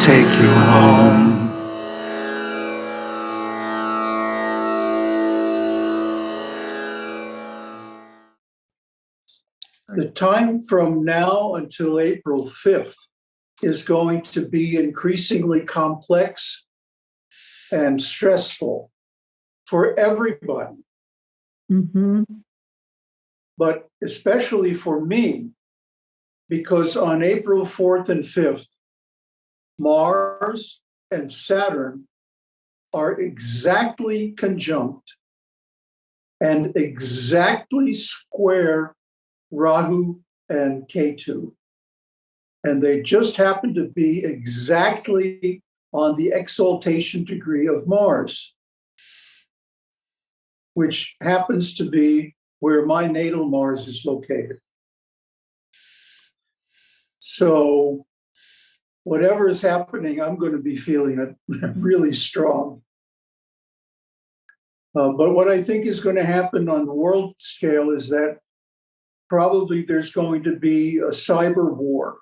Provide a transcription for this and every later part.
take you home. The time from now until April 5th is going to be increasingly complex and stressful for everybody, Mm-hmm. but especially for me, because on April 4th and 5th, Mars and Saturn are exactly conjunct and exactly square Rahu and Ketu. And they just happen to be exactly on the exaltation degree of Mars, which happens to be where my natal Mars is located. So, whatever is happening, I'm going to be feeling it really strong. Uh, but what I think is going to happen on the world scale is that probably there's going to be a cyber war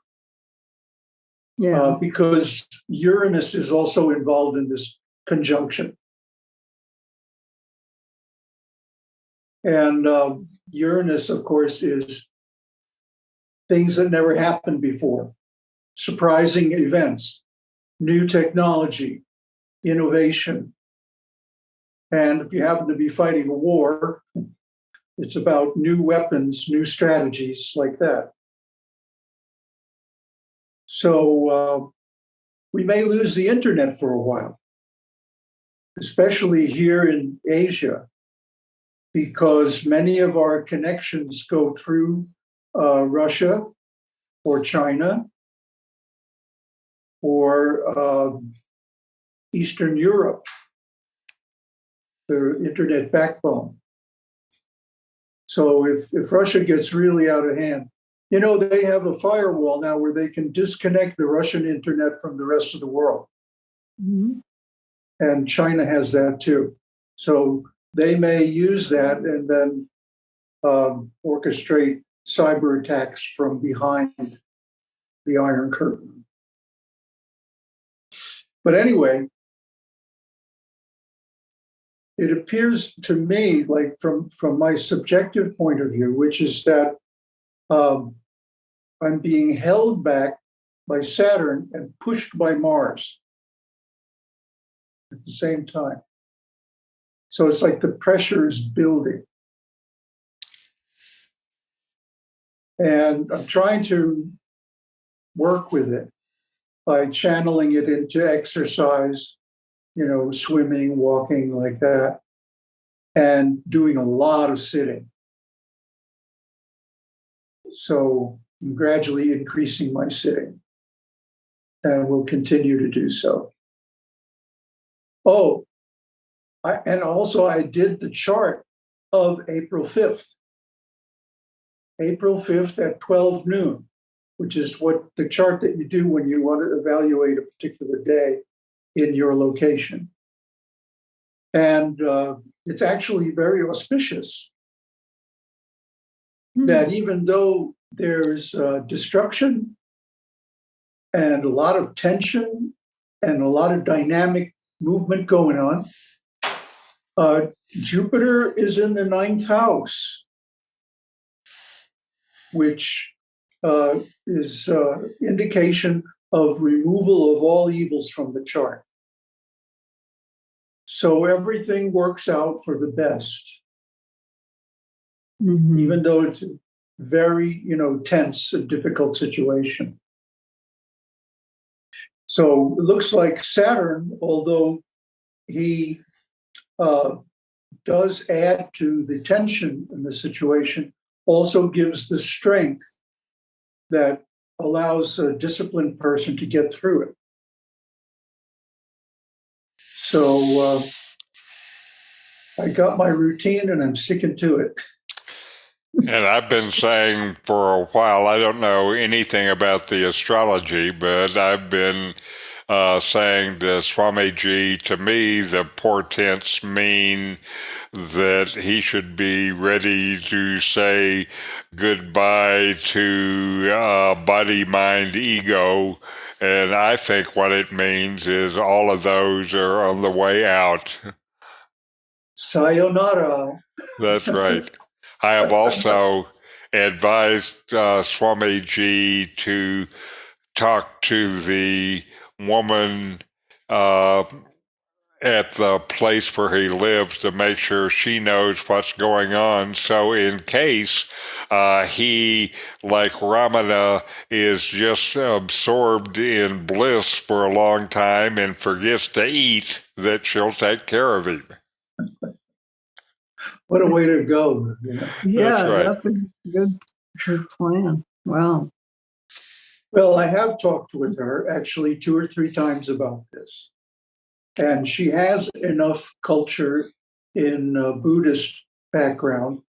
Yeah. uh, because Uranus is also involved in this conjunction. And um, Uranus, of course, is things that never happened before, surprising events, new technology, innovation. And if you happen to be fighting a war, it's about new weapons, new strategies like that. So uh, we may lose the internet for a while, especially here in Asia, because many of our connections go through uh, Russia or China or um, Eastern Europe, the internet backbone. So if, if Russia gets really out of hand, you know, they have a firewall now where they can disconnect the Russian internet from the rest of the world. Mhm. And China has that too. So they may use that and then um, orchestrate cyber attacks from behind the Iron Curtain. But anyway, it appears to me like from from my subjective point of view, which is that um, I'm being held back by Saturn and pushed by Mars at the same time. So it's like the pressure is building. And I'm trying to work with it by channeling it into exercise, you know, swimming, walking, like that, and doing a lot of sitting. So I'm gradually increasing my sitting and will continue to do so. Oh, I, and also I did the chart of April 5th. April 5th at 12 noon, which is what the chart that you do when you want to evaluate a particular day in your location. And uh, it's actually very auspicious that even though there's uh, destruction and a lot of tension and a lot of dynamic movement going on, uh, Jupiter is in the ninth house, which uh, is uh, indication of removal of all evils from the chart. So everything works out for the best Mhm. even though it's a very, you know, tense and difficult situation. So it looks like Saturn, although he uh, does add to the tension in the situation, also gives the strength that allows a disciplined person to get through it. So uh, I got my routine and I'm sticking to it. And I've been saying for a while, I don't know anything about the astrology, but I've been uh, saying to Swamiji, to me, the portents mean that he should be ready to say goodbye to uh, body, mind, ego. And I think what it means is all of those are on the way out. Sayonara. That's right. I have also advised uh, Swamiji to talk to the woman uh, at the place where he lives to make sure she knows what's going on. So, in case uh, he, like Ramana, is just absorbed in bliss for a long time and forgets to eat, that she'll take care of him. What a way to go. you know. Yeah, right. that's a good, good plan. Wow. Well, I have talked with her actually two or three times about this. And she has enough culture in uh, Buddhist background.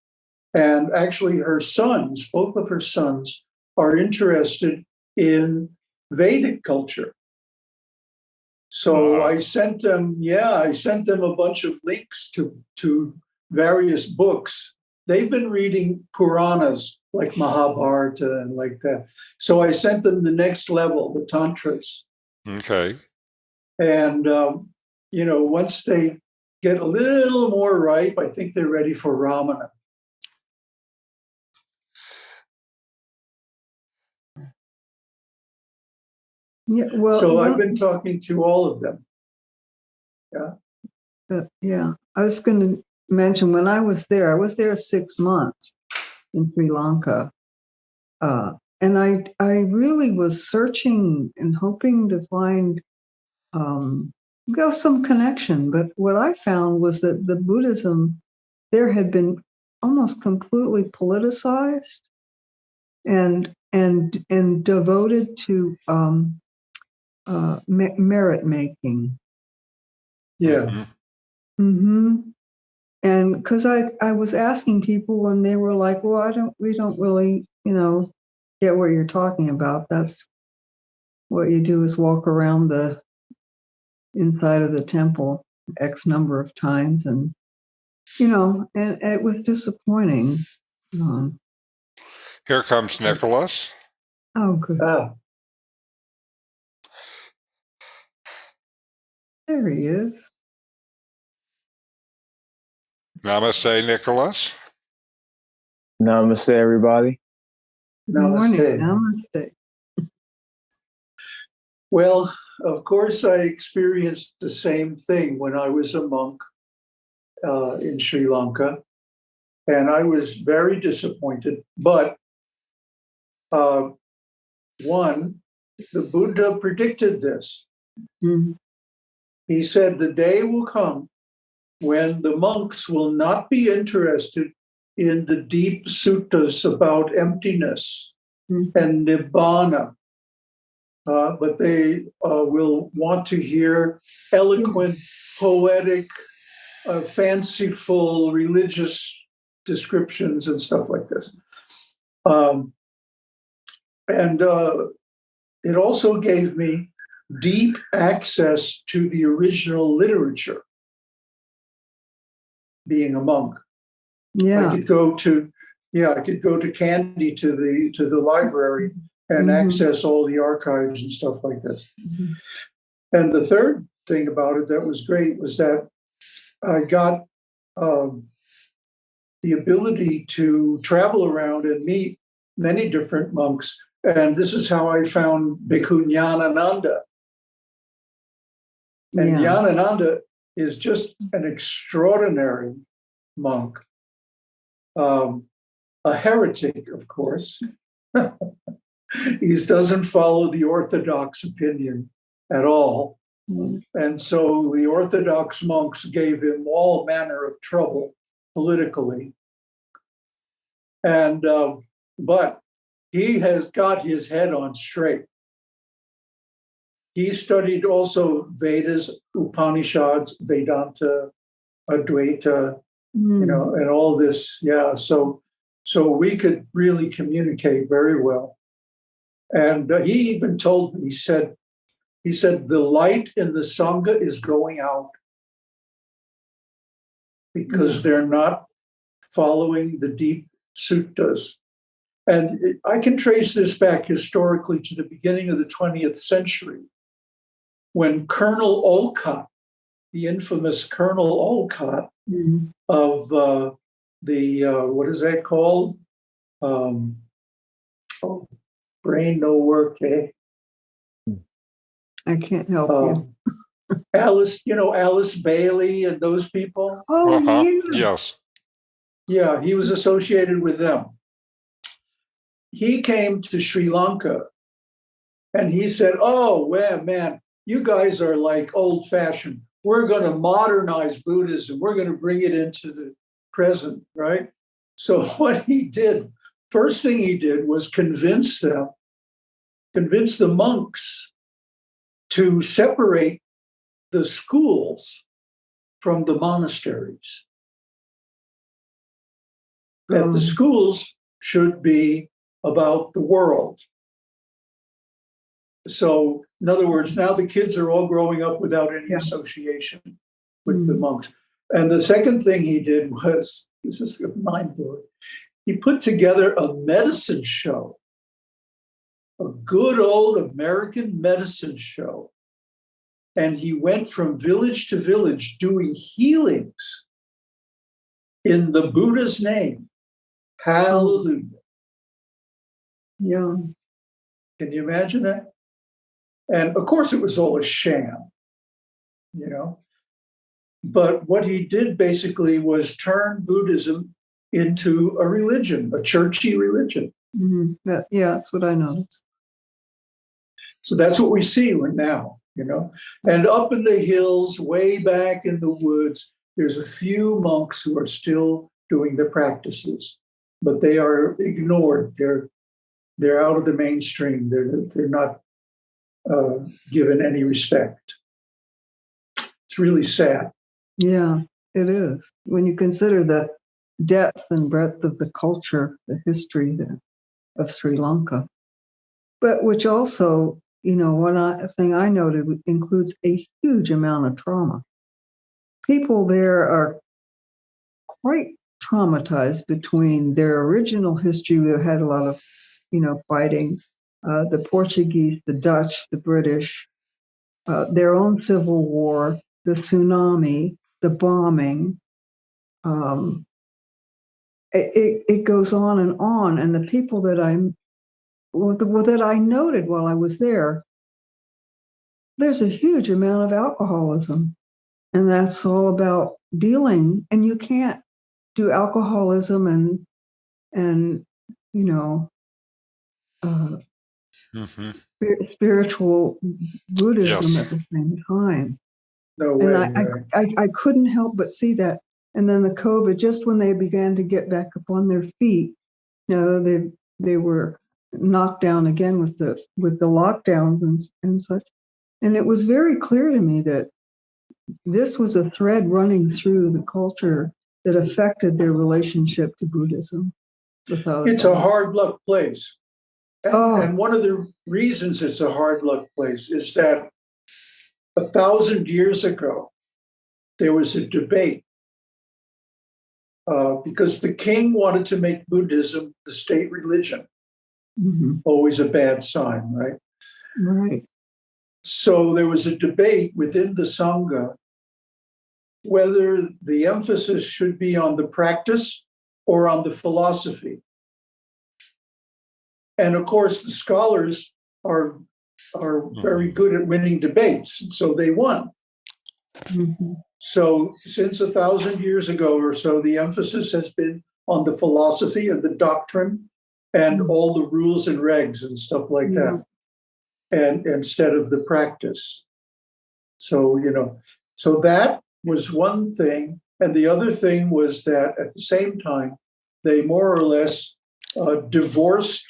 And actually, her sons, both of her sons, are interested in Vedic culture. So Wow. I sent them, yeah, I sent them a bunch of links to, to various books. They've been reading Puranas like Mahabharata and like that. So I sent them the next level, the Tantras. Okay. And, um, you know, once they get a little more ripe, I think they're ready for Ramana. Yeah, well, so I've been talking to all of them. uh, yeah, I was going to mention when I was there, I was there six months in Sri Lanka. Uh, and I, I really was searching and hoping to find um, go some connection. But what I found was that the Buddhism there had been almost completely politicized and and and devoted to um, uh, merit making. Yeah. Mhm. And because I, I was asking people and they were like, well, I don't, we don't really, you know, get what you're talking about. That's what you do is walk around the inside of the temple X number of times. And, you know, and, it was disappointing. Um, Here comes Nicholas. oh, good. Ah, There he is. Namaste, Nicholas. Namaste, everybody. Good morning. namaste. Namaste. Well, of course, I experienced the same thing when I was a monk uh, in Sri Lanka. And I was very disappointed. But uh, one, the Buddha predicted this. Mhm. He said, The day will come when the monks will not be interested in the deep suttas about emptiness Mhm. and nibbana, uh, but they uh, will want to hear eloquent, poetic, uh, fanciful religious descriptions and stuff like this. Um, and uh, it also gave me deep access to the original literature being a monk Yeah. i could go to yeah i could go to Kandy to the to the library and Mhm. access all the archives and stuff like this Mhm. and the third thing about it that was great was that i got um, the ability to travel around and meet many different monks and this is how i found bhikkhu Nyanananda. And Yeah. Nyanananda is just an extraordinary monk, um, a heretic, of course. he doesn't follow the Orthodox opinion at all. And so the Orthodox monks gave him all manner of trouble politically. And, uh, but he has got his head on straight. He studied also Vedas, Upanishads, Vedanta, Advaita, you know, hmm. and all this. Yeah. So, so we could really communicate very well. And uh, he even told me, he said, He said, the light in the Sangha is going out because hmm. they're not following the deep suttas. And it- I can trace this back historically to the beginning of the 20th century when Colonel Olcott, the infamous Colonel Olcott Mhm. of uh, the, uh, what is that called? Um, oh, brain no work, eh? I can't help you. Um, Alice, you know, Alice Bailey and those people. Oh, Uh-huh. yeah. Yes. Yeah, he was associated with them. He came to Sri Lanka and he said, Oh, well, man, you guys are like old fashioned. We're going to modernize Buddhism. We're going to bring it into the present, right? So, what he did, first thing he did was convince them, convince the monks to separate the schools from the monasteries that Um, the schools should be about the world. So, in other words, now the kids are all growing up without any Yeah. association with the Mm. monks. And the second thing he did was this is mind blowing. He put together a medicine show, a good old American medicine show. And he went from village to village doing healings in the Buddha's name. Hallelujah. yeah. Can you imagine that? And of course, it was all a sham, you know. But what he did basically was turn Buddhism into a religion, a churchy religion. Mhm. That, yeah, that's what I noticed. So that's what we see right now, you know. And up in the hills, way back in the woods, there's a few monks who are still doing the practices, but they are ignored. They're they're out of the mainstream. They're they're not uh, given any respect. It's really sad. Yeah, it is. When you consider the depth and breadth of the culture, the history of Sri Lanka, but which also, you know, one I, thing I noted includes a huge amount of trauma. People there are quite traumatized between their original history. They had a lot of, you know, fighting, uh, the Portuguese, the Dutch, the British, uh, their own civil war, the tsunami, the bombing. Um, it, it, goes on and on. And the people that I'm, well, that I noted while I was there, there's a huge amount of alcoholism. And that's all about dealing. And you can't do alcoholism and, and, you know, uh, hmm spir- spiritual Buddhism Yes. at the same time. No way. And I, right? I, I, I couldn't help but see that. And then the COVID, just when they began to get back up on their feet, you know, they they were knocked down again with the with the lockdowns and and such. And it was very clear to me that this was a thread running through the culture that affected their relationship to Buddhism. Without It's a hard luck place. And, Oh. and one of the reasons it's a hard luck place is that a thousand years ago, there was a debate uh, because the king wanted to make Buddhism the state religion, Mhm. always a bad sign, right? right. So there was a debate within the Sangha whether the emphasis should be on the practice or on the philosophy. And of course, the scholars are, are very good at winning debates, so they won. Mhm. So, since a thousand years ago or so, the emphasis has been on the philosophy and the doctrine and all the rules and regs and stuff like that, and instead of the practice. So, you know, so that was one thing. And the other thing was that at the same time, they more or less uh, divorced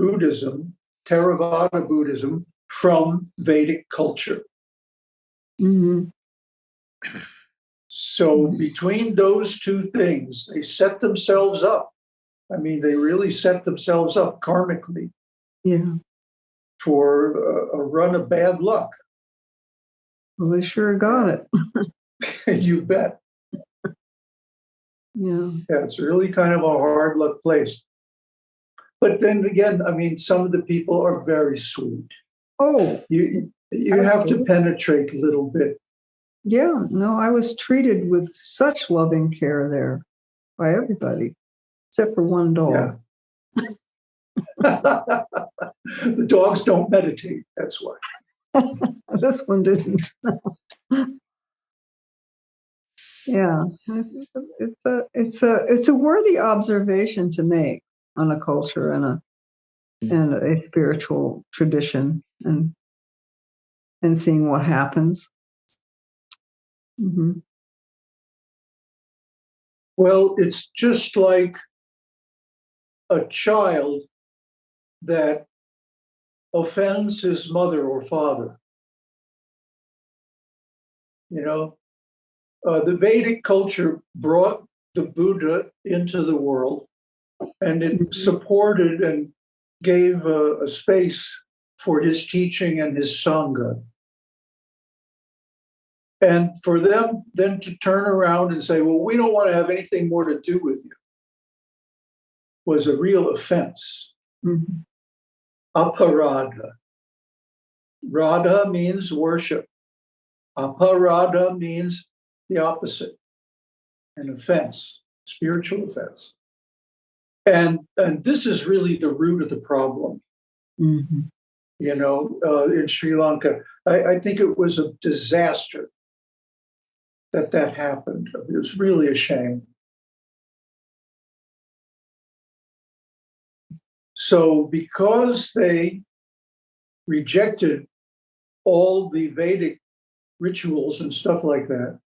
Buddhism, Theravada Buddhism, from Vedic culture. Mhm. So between those two things, they set themselves up. I mean, they really set themselves up karmically. Yeah. for a, a run of bad luck. Well, they sure got it. you bet. Yeah. Yeah, it's really kind of a hard luck place. But then again, I mean, some of the people are very sweet. Oh, You you have to penetrate a little bit. yeah. No, I was treated with such loving care there by everybody, except for one dog. Yeah. the dogs don't meditate. That's why. This one didn't. yeah, it's a it's a it's a worthy observation to make on a culture and a and a spiritual tradition and and seeing what happens. hmm Well, it's just like a child that offends his mother or father. You know, uh, the Vedic culture brought the Buddha into the world and it supported and gave a, a space for his teaching and his Sangha. And for them then to turn around and say, well, we don't want to have anything more to do with you, was a real offense. hmm Aparadha. Radha means worship. Aparadha means the opposite, an offense, spiritual offense. And, and this is really the root of the problem, hmm you know, uh, in Sri Lanka. I, I think it was a disaster that that happened. It was really a shame. So, because they rejected all the Vedic rituals and stuff like that,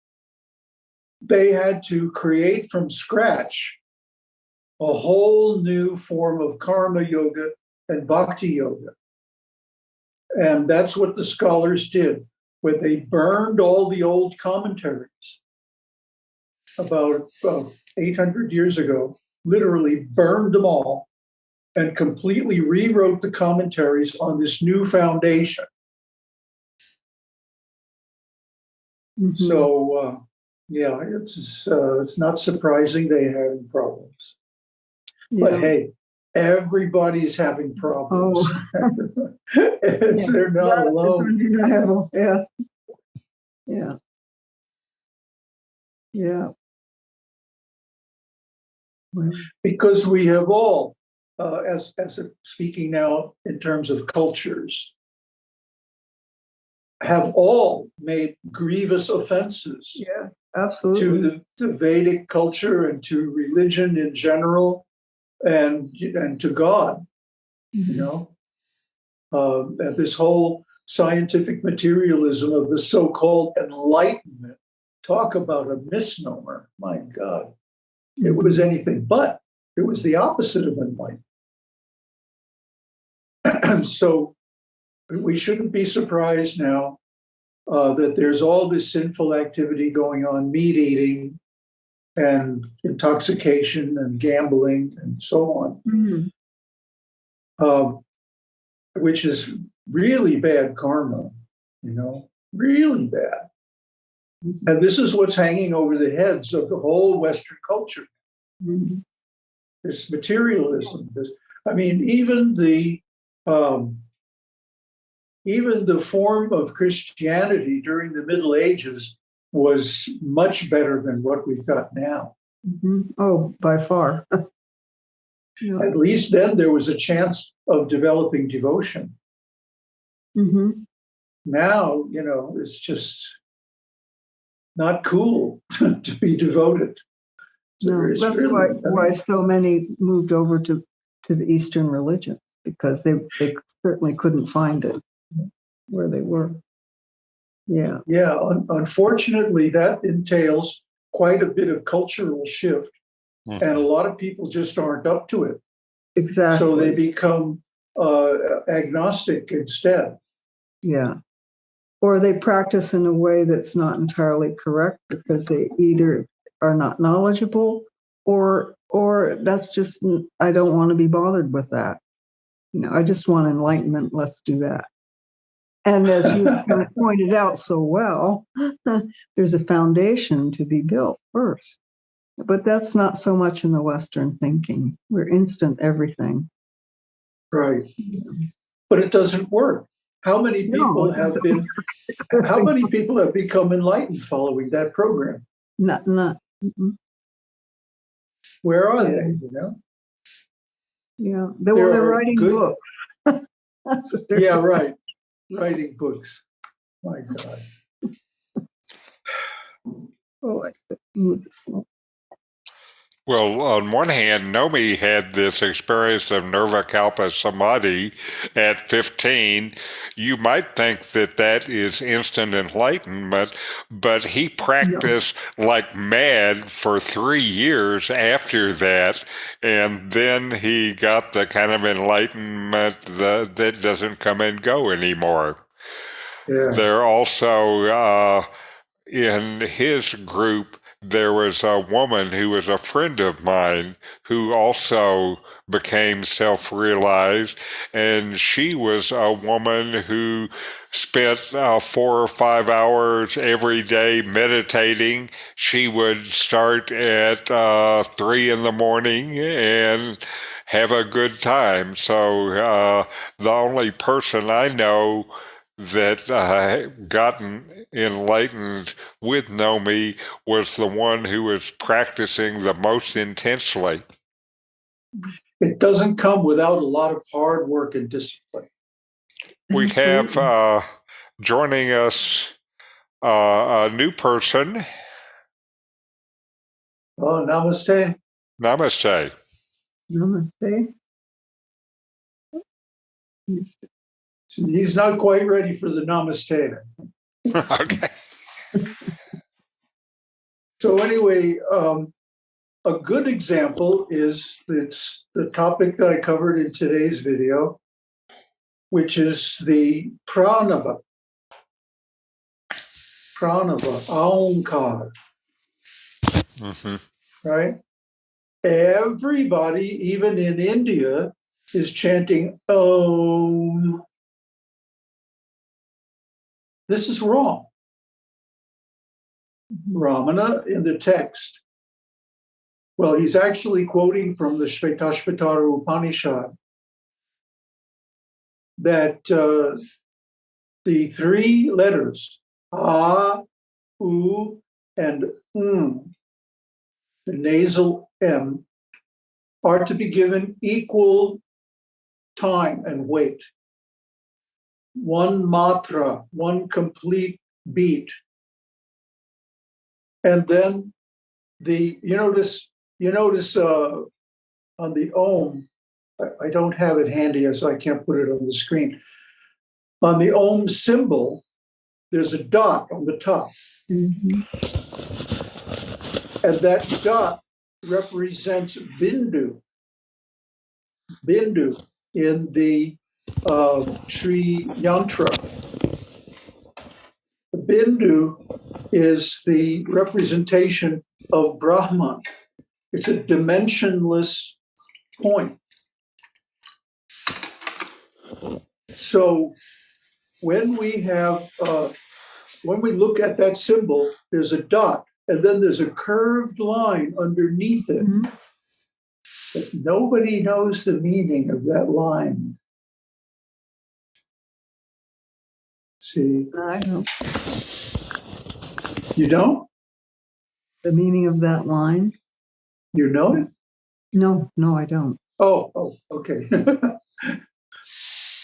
they had to create from scratch a whole new form of karma yoga and bhakti yoga. And that's what the scholars did when they burned all the old commentaries about uh, 800 years ago, literally burned them all and completely rewrote the commentaries on this new foundation. hmm So, uh, yeah, it's uh, it's not surprising they had problems. But yeah. hey, everybody's having problems. It's- They're not Yeah, alone. Yeah. Yeah. Yeah. Well, because we have all, uh, as as a, speaking now in terms of cultures, have all made grievous offenses yeah, to absolutely. the, the Vedic culture and to religion in general, and and to God. You know, um, and this whole scientific materialism of the so-called Enlightenment. Talk about a misnomer! My God, it was anything but. It was the opposite of enlightenment. so we shouldn't be surprised now uh, that there's all this sinful activity going on, meat eating and intoxication and gambling and so on, Mhm. um, which is really bad karma, you know, really bad. And this is what's hanging over the heads of the whole Western culture. Mhm. this materialism. This, I mean, even the um, even the form of Christianity during the Middle Ages was much better than what we've got now. Mhm. Oh, by far. yeah. At least then there was a chance of developing devotion. Mhm. Now, you know, it's just not cool to be devoted. No, that's really- why, why so many moved over to, to the Eastern religions because they, they certainly couldn't find it where they were. Yeah. Yeah, un- unfortunately, that entails quite a bit of cultural shift, and a lot of people just aren't up to it. Exactly. So they become uh, agnostic instead. Yeah. Or they practice in a way that's not entirely correct because they either are not knowledgeable or or that's just I don't want to be bothered with that. You know, I just want enlightenment. Let's do that. And as you kind of pointed out so well, there's a foundation to be built first. But that's not so much in the Western thinking. We're instant everything. Right. But it doesn't work. How many people it have been, how many people have become enlightened following that program? Not, not, mm-mm. Where are they, you know? yeah. They, well, they're writing good- books. That's what they're Yeah, doing. right. Writing books. My God. Oh, I move this along. Well, on one hand, Nomi had this experience of nerva Nirvikalpa Samadhi at 15. You might think that that is instant enlightenment, but he practiced like mad for three years after that. And then he got the kind of enlightenment that, that doesn't come and go anymore. Yeah. There also, uh, in his group, there was a woman who was a friend of mine who also became self realized. And she was a woman who spent uh, four or five hours every day meditating. She would start at uh, three in the morning and have a good time. So uh, the only person I know that uh, gotten enlightened with Nomi was the one who was practicing the most intensely. It doesn't come without a lot of hard work and discipline. We have uh, joining us uh, a new person. Oh, namaste. Namaste. Namaste. He's not quite ready for the namaste. okay. So anyway, um, a good example is it's the topic that I covered in today's video, which is the pranava. Pranava, aonkar, hmm right? Everybody, even in India, is chanting Om. This is wrong. Ramana in the text. Well, he's actually quoting from the Shvetashvatara Upanishad that uh, the three letters A, U, and m, the nasal M, are to be given equal time and weight. One matra, one complete beat. And then the, you notice, you notice uh, on the Om, I, I don't have it handy, so I can't put it on the screen. On the Om symbol, there's a dot on the top. Mhm. And that dot represents Bindu. Bindu in the uh, Sri Yantra. The Bindu is the representation of Brahman. It's a dimensionless point. So when we have, uh, when we look at that symbol, there's a dot and then there's a curved line underneath it. Mhm. But nobody knows the meaning of that line. See, I don't, you don't? the meaning of that line? You know it? No, no, I don't. Oh, oh, okay.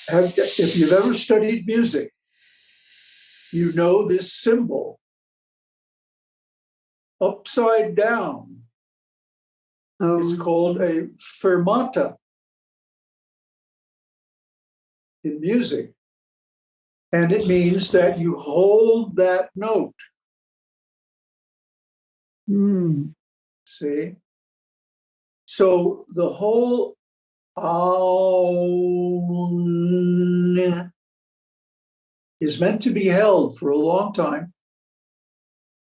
Have, if you've ever studied music, you know this symbol. Upside down Oh, is called a fermata in music. And it means that you hold that note, hmm, see? So the whole is meant to be held for a long time.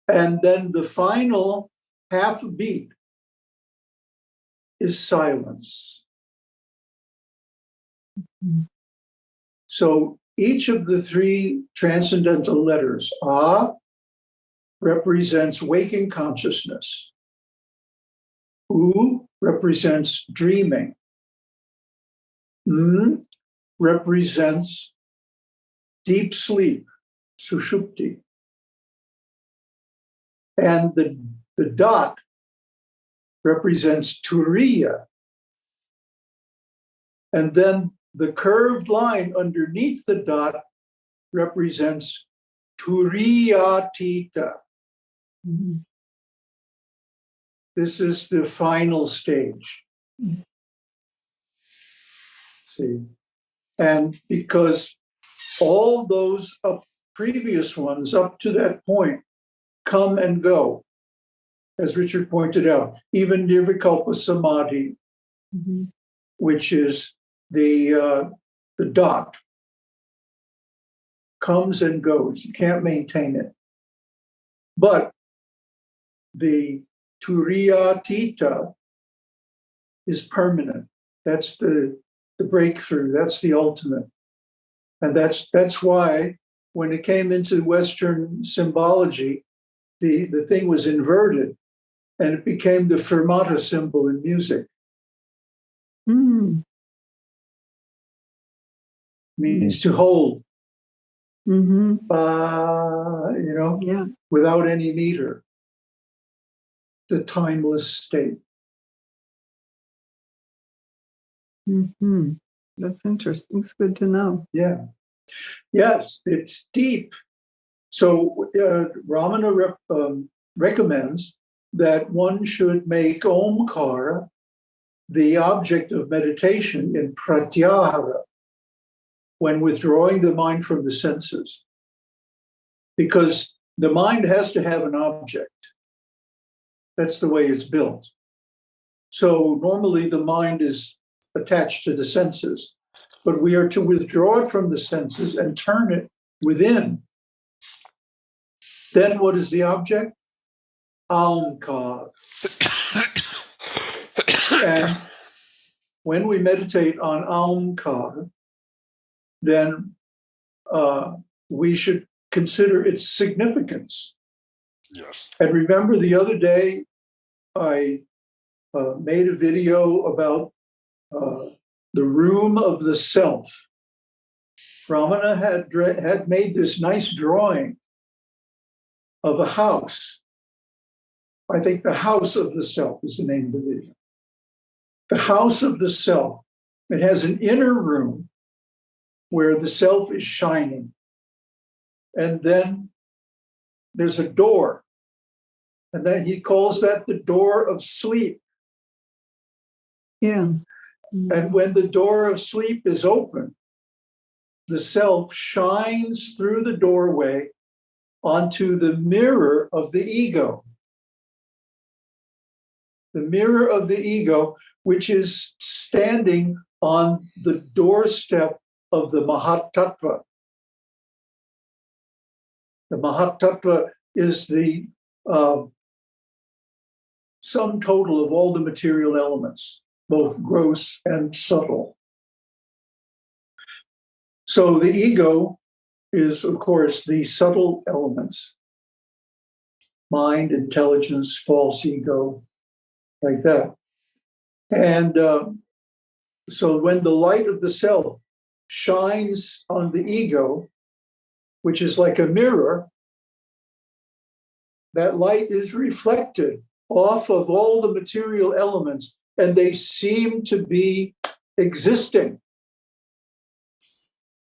And then the final half beat is silence. Mm. So each of the three transcendental letters, A, represents waking consciousness. U represents dreaming. M represents deep sleep, sushupti. And the, the dot represents turiya. And then the curved line underneath the dot represents turiyatita. Mhm. This is the final stage. See, and because all those up previous ones up to that point come and go, as Richard pointed out, even Nirvikalpa Samadhi, Mhm. which is the uh, the dot, comes and goes. You can't maintain it. But the Turiyatita is permanent. That's the, the breakthrough. That's the ultimate. And that's that's why when it came into Western symbology, the, the thing was inverted and it became the fermata symbol in music. Mm. Means to hold, Mhm. uh, you know, Yeah. without any meter. The timeless state. Mhm. That's interesting. It's good to know. Yeah. Yes, it's deep. So uh, Ramana rep, um, recommends that one should make Omkara the object of meditation in pratyahara when withdrawing the mind from the senses. Because the mind has to have an object. That's the way it's built. So normally the mind is attached to the senses but we are to withdraw it from the senses and turn it within. Then what is the object? Aumkar. And when we meditate on Aumkar, then uh, we should consider its significance. Yes. And remember the other day, I uh, made a video about uh, the room of the self. Ramana had, had made this nice drawing of a house. I think the house of the self is the name of the video. The house of the self. It has an inner room where the self is shining. And then there's a door. And then he calls that the door of sleep. Yeah. And when the door of sleep is open, the self shines through the doorway onto the mirror of the ego. The mirror of the ego, which is standing on the doorstep of the Mahatattva. The Mahatattva is the uh, sum total of all the material elements both gross and subtle. So the ego is, of course, the subtle elements mind, intelligence, false ego, like that. And uh, so when the light of the self shines on the ego, which is like a mirror, that light is reflected off of all the material elements and they seem to be existing,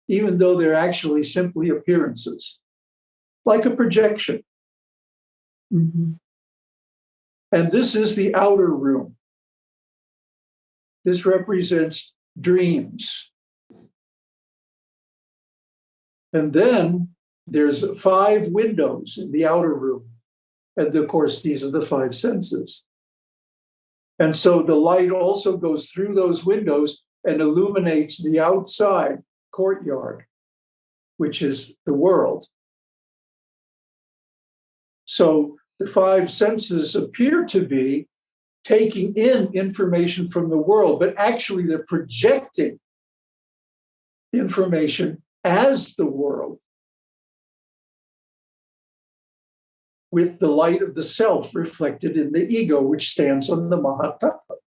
even though they're actually simply appearances, like a projection. Mhm. And this is the outer room. This represents dreams. And then there's five windows in the outer room. And of course, these are the five senses. And so the light also goes through those windows and illuminates the outside courtyard, which is the world. So the five senses appear to be taking in information from the world, but actually they're projecting information as the world with the light of the self reflected in the ego, which stands on the Mahatattva.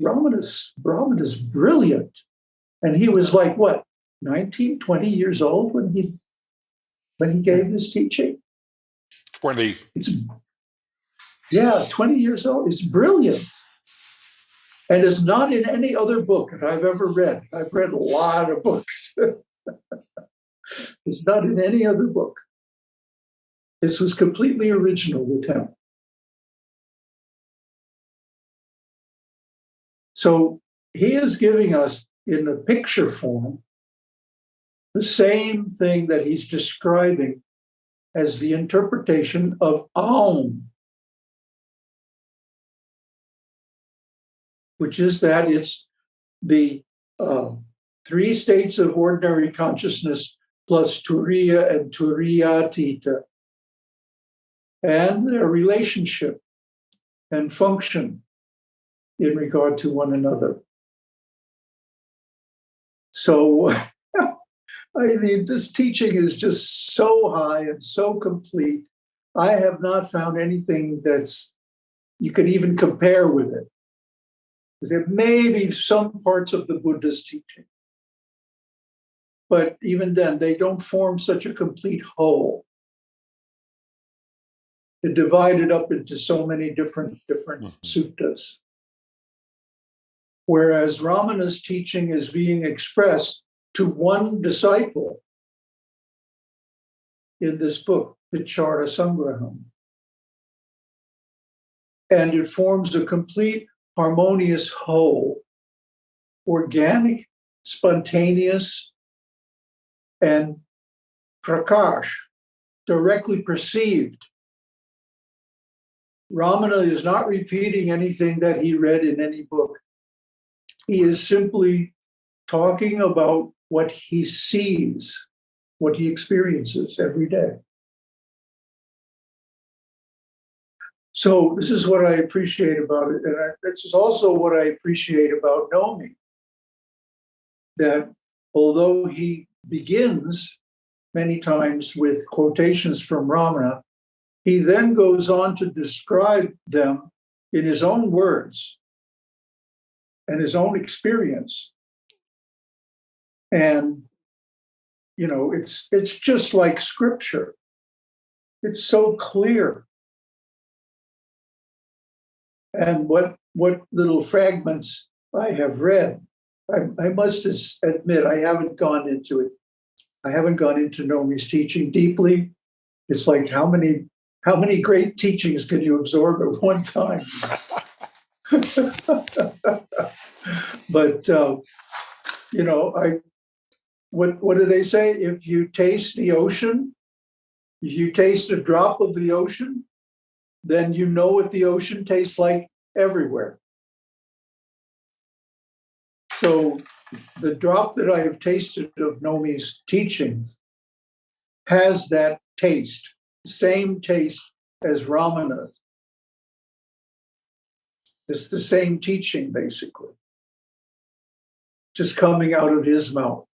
Brahmanas, Ramana is brilliant. And he was like, what, 19, 20 years old when he when he gave his teaching? 20. It's yeah, 20 years old. It's brilliant. And it's not in any other book that I've ever read. I've read a lot of books. it's not in any other book. This was completely original with him. So he is giving us in a picture form the same thing that he's describing as the interpretation of Aum, which is that it's the uh, three states of ordinary consciousness plus Turiya and Turiyatita, and their relationship and function in regard to one another. So, I mean, this teaching is just so high and so complete. I have not found anything that's you can even compare with it. There may be some parts of the Buddha's teaching, but even then, they don't form such a complete whole. They're divided up into so many different different Mhm. suttas. Whereas Ramana's teaching is being expressed to one disciple in this book, Vichara Sangraham. And it forms a complete harmonious whole, organic, spontaneous, and pratyaksha, directly perceived. Ramana is not repeating anything that he read in any book. He is simply talking about what he sees, what he experiences every day. So this is what I appreciate about it, and I, this is also what I appreciate about Nomi. That although he begins many times with quotations from Ramana, he then goes on to describe them in his own words and his own experience. And you know, it's it's just like scripture. It's so clear. And what what little fragments I have read, I, I must admit I haven't gone into it. I haven't gone into Nomi's teaching deeply. It's like how many how many great teachings can you absorb at one time? but uh, you know, I what what do they say? If you taste the ocean, if you taste a drop of the ocean, then you know what the ocean tastes like everywhere. So the drop that I have tasted of Nomi's teachings has that taste, same taste as Ramana's. It's the same teaching, basically, just coming out of his mouth.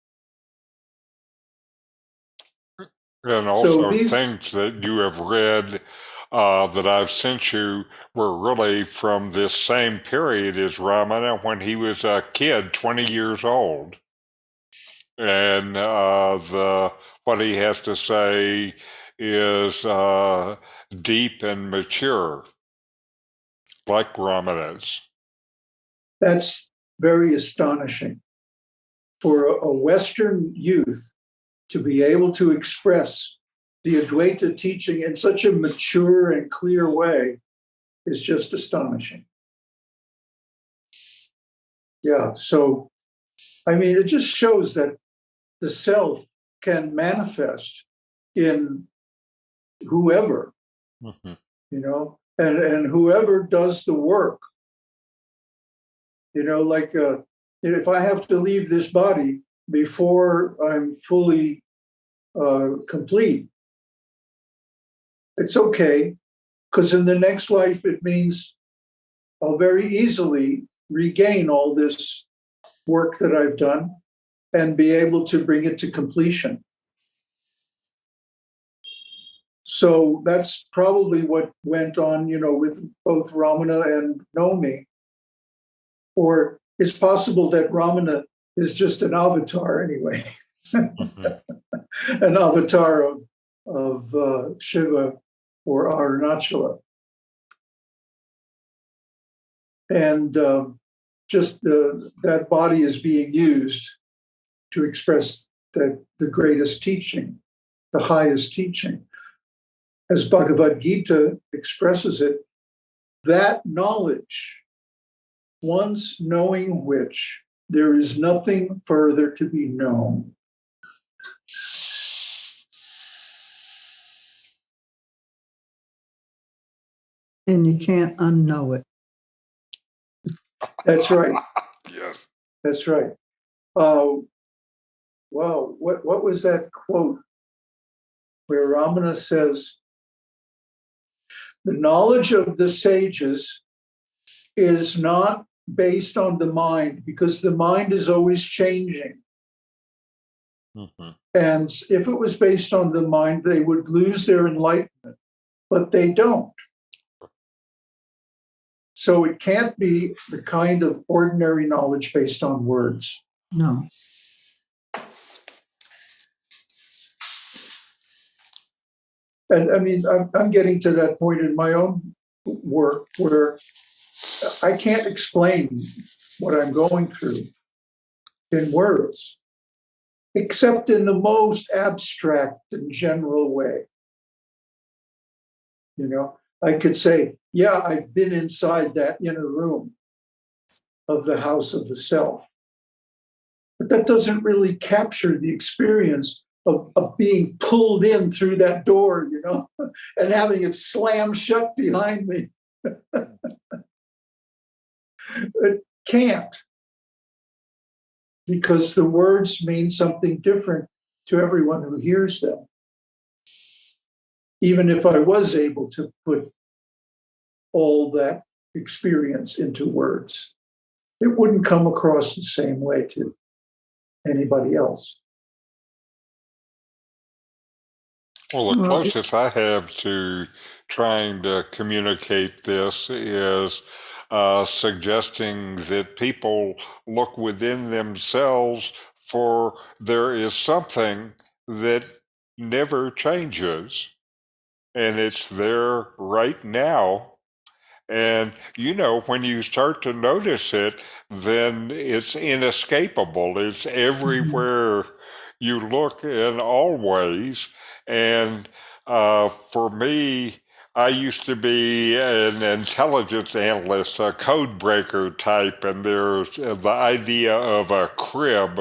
And also, these- things that you have read uh, that I've sent you were really from this same period as Ramana when he was a kid, 20 years old. And uh, the what he has to say is uh, deep and mature, like Ramana's. That's very astonishing for a, a Western youth to be able to express the Advaita teaching in such a mature and clear way is just astonishing. Yeah, so I mean, it just shows that the self can manifest in whoever, Mhm. you know, and, and whoever does the work. You know, like uh, if I have to leave this body before I'm fully uh, complete, it's okay, because in the next life it means I'll very easily regain all this work that I've done and be able to bring it to completion. So that's probably what went on, you know, with both Ramana and Nomi. Or it's possible that Ramana is just an avatar anyway, Mhm. an avatar of, of uh, Shiva or Arunachala. And um, just the, that body is being used to express that the greatest teaching, the highest teaching. As Bhagavad Gita expresses it, that knowledge, once knowing which, there is nothing further to be known. And you can't unknow it. That's right. Yes. That's right. Uh, wow, what, what was that quote where Ramana says, the knowledge of the sages is not based on the mind because the mind is always changing. Mhm. And if it was based on the mind, they would lose their enlightenment, but they don't. So it can't be the kind of ordinary knowledge based on words. No. And I mean, I'm, I'm getting to that point in my own work where I can't explain what I'm going through in words, except in the most abstract and general way. You know, I could say, yeah, I've been inside that inner room of the house of the self. But that doesn't really capture the experience of, of being pulled in through that door, you know, and having it slam shut behind me. it can't. Because the words mean something different to everyone who hears them. Even if I was able to put all that experience into words, it wouldn't come across the same way to anybody else. Well, the Well, it- closest I have to trying to communicate this is uh, suggesting that people look within themselves for there is something that never changes and it's there right now. And you know, when you start to notice it, then it's inescapable. It's everywhere you look and always. And uh, for me, I used to be an intelligence analyst, a code breaker type, and there's the idea of a crib,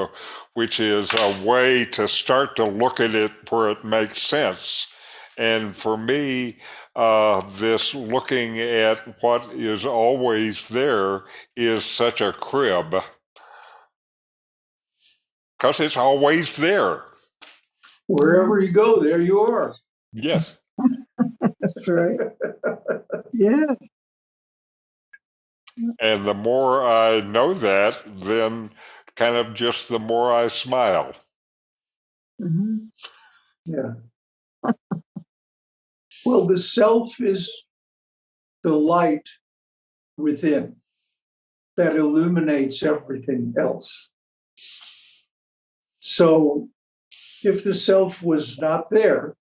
which is a way to start to look at it where it makes sense. And for me, uh, this looking at what is always there is such a crib because it's always there. Wherever you go, there you are. Yes. That's right. Yeah. And the more I know that, then kind of just the more I smile. Mhm. Yeah. Well, the self is the light within that illuminates everything else. So if the self was not there,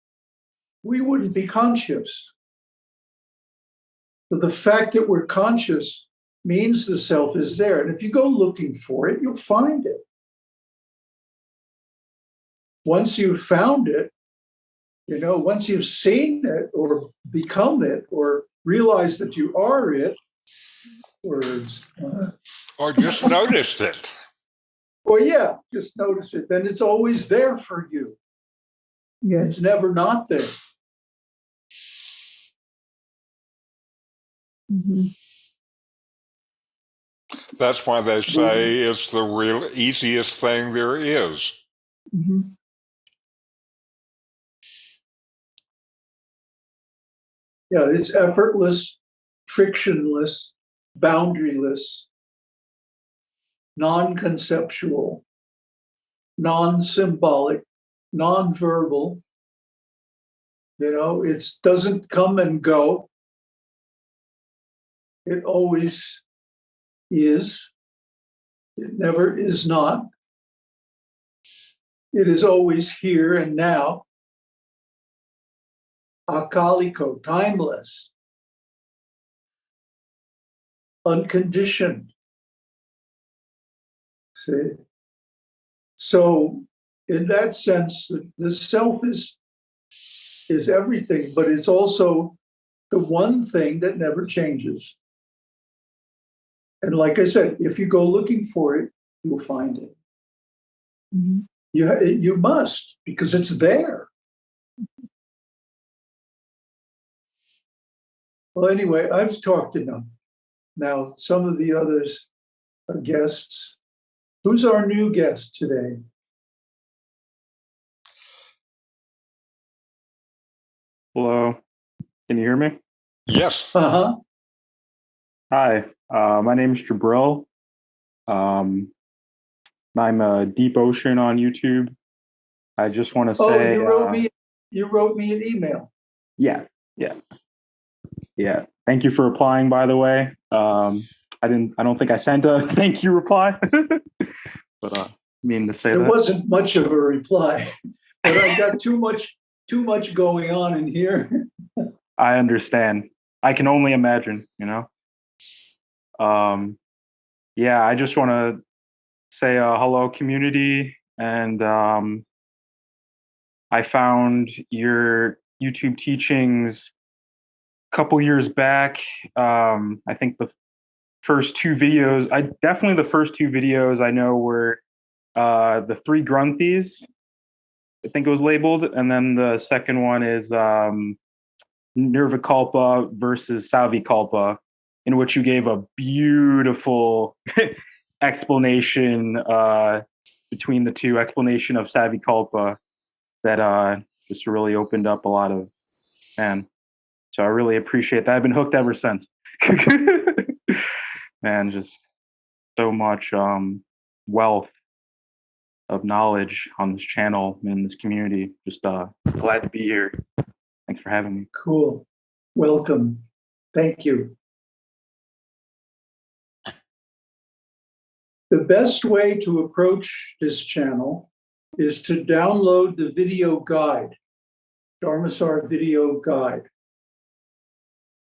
we wouldn't be conscious. But the fact that we're conscious means the self is there. And if you go looking for it, you'll find it. Once you've found it, you know, once you've seen it or become it or realize that you are it, words, uh, Or just noticed it. well, yeah, just notice it. Then it's always there for you. Yeah. It's never not there. Mhm. That's why they say it's the real easiest thing there is. Mhm. Yeah, it's effortless, frictionless, boundaryless. non-conceptual, non-symbolic, non-verbal. You know, it doesn't come and go. It always is. It never is not. It is always here and now. Akaliko, timeless. Unconditioned. See? So, in that sense, the, self is is everything, but it's also the one thing that never changes. And like I said, if you go looking for it, you'll find it. Mm-hmm. You, you must, because it's there. Well, anyway, I've talked enough. Now, some of the others are guests. Who's our new guest today? Hello. Can you hear me? Yes. Uh-huh. Hi. Uh, my name is Jabril. Um, I'm a Deep Ocean on YouTube. I just want to Oh, say, you wrote uh, me, you wrote me an email. yeah, yeah, yeah. Thank you for applying, By the way, um, I didn't. I don't think I sent a thank you reply, but uh, mean to say it that. wasn't much of a reply, but I got too much, too much going on in here. I understand. I can only imagine, you know. Um, yeah, I just want to say uh, hello, community, and um, I found your YouTube teachings couple years back. Um, I think the first two videos, I definitely the first two videos I know were uh, the three granthis. I think it was labeled, and then the second one is um, Nirvikalpa versus Savikalpa, in which you gave a beautiful explanation uh, between the two explanation of Savikalpa that uh, just really opened up a lot of man. So I really appreciate that. I've been hooked ever since. man, just so much um, wealth of knowledge on this channel in this community. Just uh, glad to be here. Thanks for having me. Cool. Welcome. Thank you. The best way to approach this channel is to download the video guide, Dharmasar Video Guide.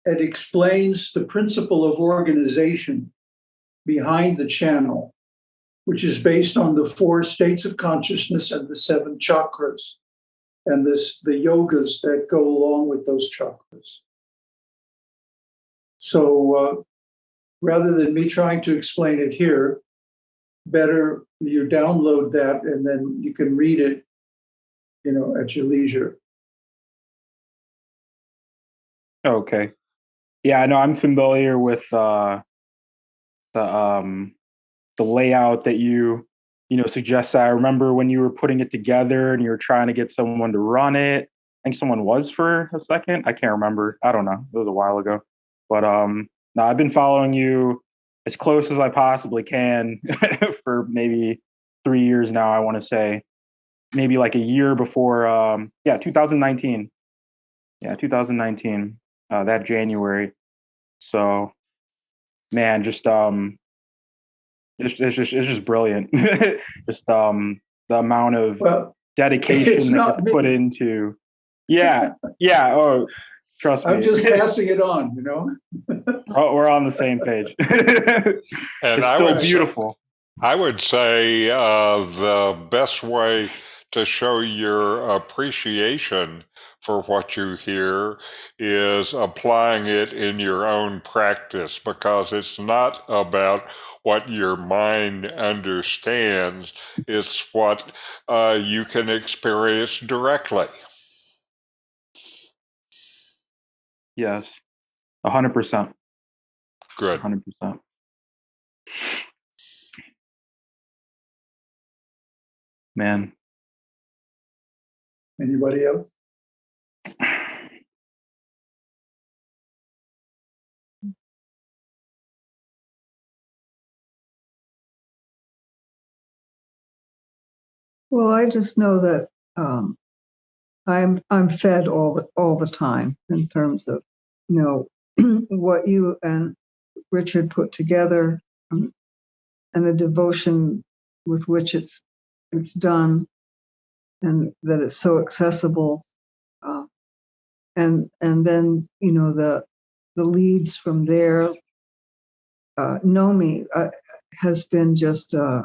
It explains the principle of organization behind the channel, which is based on the four states of consciousness and the seven chakras and this the yogas that go along with those chakras. So uh, rather than me trying to explain it here, better you download that and then you can read it, you know, at your leisure. Okay. Yeah, I know I'm familiar with uh the um the layout that you you know suggested. I remember when you were putting it together and you were trying to get someone to run it. I think someone was for a second. I can't remember. I don't know. It was a while ago. But um I've been following you as close as I possibly can for maybe three years now, I want to say. Maybe like a year before um yeah, 2019. Yeah, 2019 uh, that January. So, man, just um, it's, it's just it's just brilliant. just um, the amount of Well, dedication that not gets put into. Yeah, yeah. Oh, trust me. I'm just passing it on, you know. Oh, we're on the same page. it's I still would, say- beautiful. I would say uh, the best way to show your appreciation for what you hear is applying it in your own practice because it's not about what your mind understands, it's what uh, you can experience directly. Yes, a hundred percent. A Good. hundred percent. Man, Anybody else? Well, I just know that um, I'm I'm fed all the all the time in terms of you know what you and Richard put together um, and the devotion with which it's it's done, and that it's so accessible, uh, and and then you know the the leads from there. Uh, Nomi uh, has been just. Uh,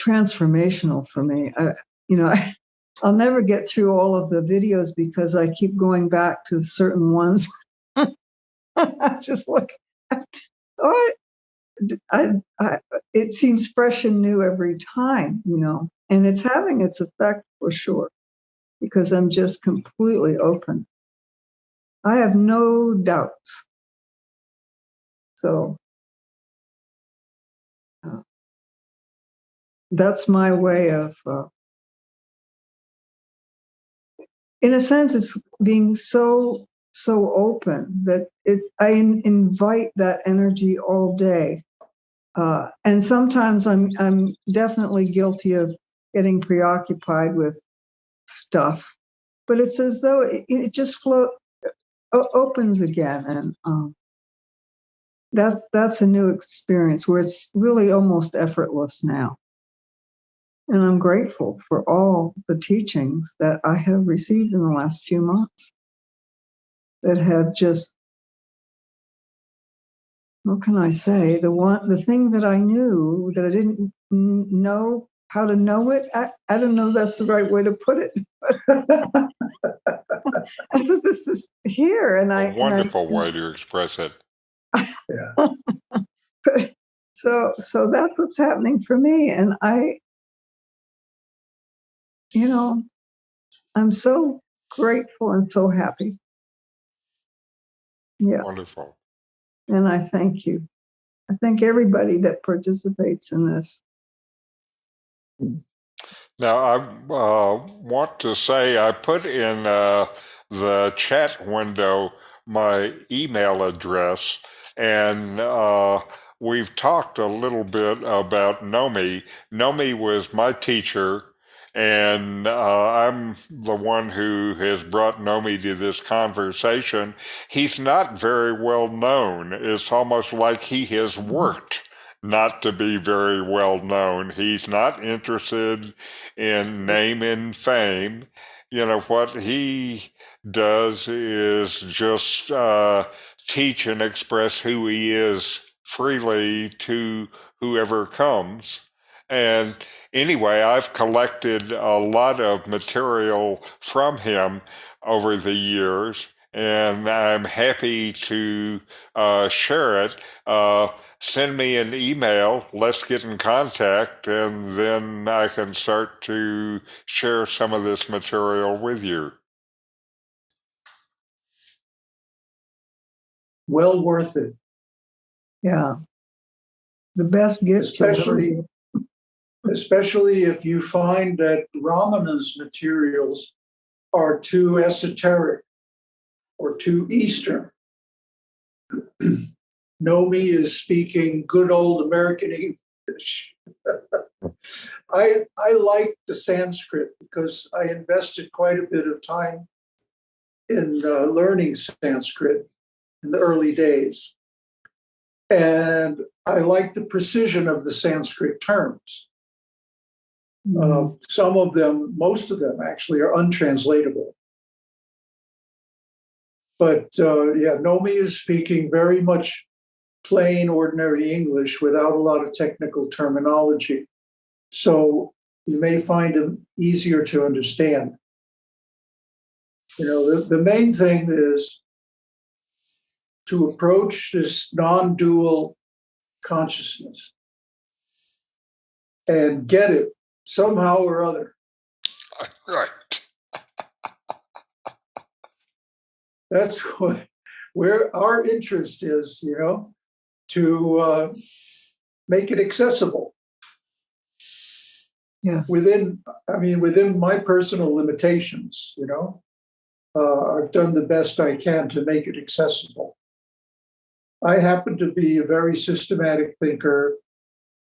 transformational for me. I, you know, I, I'll never get through all of the videos because I keep going back to certain ones. Just look, oh, I, I, it seems fresh and new every time, you know, and it's having its effect for sure because I'm just completely open. I have no doubts. So that's my way of uh, in a sense it's being so so open that it's i in, invite that energy all day uh, and sometimes i'm i'm definitely guilty of getting preoccupied with stuff but it's as though it, it just float opens again and um, that that's a new experience where it's really almost effortless now. And I'm grateful for all the teachings that I have received in the last few months that have just, what can I say? The one, the thing that I knew that I didn't know how to know it. I, I don't know that's the right way to put it. this is here, and I A wonderful and I, way to express it. yeah. so so that's what's happening for me, and I you know, I'm so grateful and so happy. Yeah, Wonderful. And I thank you. I thank everybody that participates in this. Now, I uh, want to say I put in uh, the chat window my email address, and uh, we've talked a little bit about Nomi. Nomi was my teacher and uh, I'm the one who has brought Nomi to this conversation. He's not very well known. It's almost like he has worked not to be very well known. He's not interested in name and fame. You know, what he does is just uh, teach and express who he is freely to whoever comes. And anyway, I've collected a lot of material from him over the years, and I'm happy to uh, share it. Uh, send me an email, let's get in contact, and then I can start to share some of this material with you. Well worth it, Yeah. The best gift you'll ever especially get. Especially if you find that Ramana's materials are too esoteric or too Eastern. Nomi is speaking good old American English. I I like the Sanskrit because I invested quite a bit of time in uh, learning Sanskrit in the early days. And I like the precision of the Sanskrit terms. Uh, some of them, most of them actually, are untranslatable. But uh, yeah, Nomi is speaking very much plain, ordinary English without a lot of technical terminology. So you may find him easier to understand. You know, the, the main thing is to approach this non dual consciousness and get it somehow or other. Right. That's what where our interest is, you know, to uh, make it accessible. Yeah. Within, I mean, within my personal limitations, you know, uh, I've done the best I can to make it accessible. I happen to be a very systematic thinker.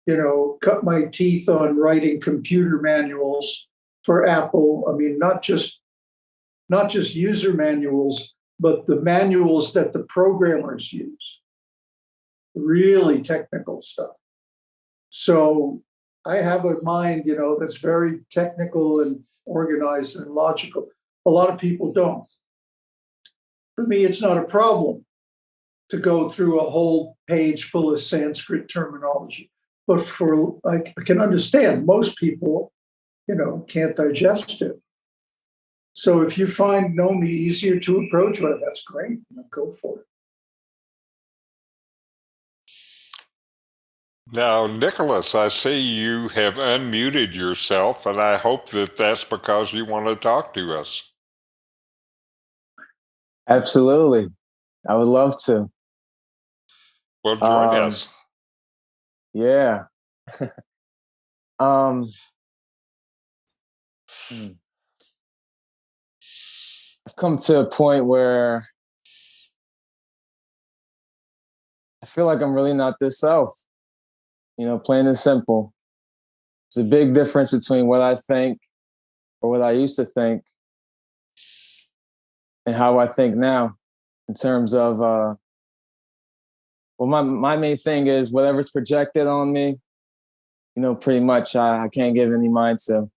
You know, cut my teeth on writing computer manuals for Apple. I mean, not just not just user manuals, but the manuals that the programmers use. Really technical stuff. So I have a mind, you know, that's very technical and organized and logical. A lot of people don't. For me, it's not a problem to go through a whole page full of Sanskrit terminology. But for I can understand most people, you know, can't digest it. So if you find Nomi easier to approach, well, that's great. You know, go for it. Now, Nicholas, I see you have unmuted yourself, and I hope that that's because you want to talk to us. Absolutely. I would love to. Well, join Um, us. Yeah. um hmm. I've come to a point where I feel like I'm really not this self. You know, plain and simple. There's a big difference between what I think or what I used to think and how I think now in terms of uh well my my main thing is whatever's projected on me you know pretty much i, I can't give any mind to.